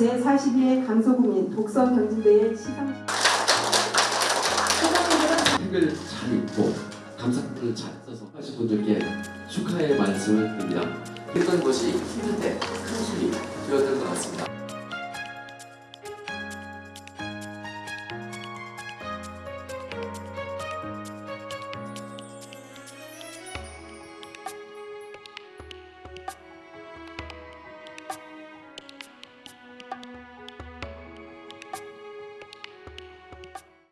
제42회 강서구민 독서 경진대회 시상 책을 잘 읽고 감상문을 잘 써서 하신 분들께 축하의 말씀을 드립니다. 했던 것이 힘든데 큰 힘이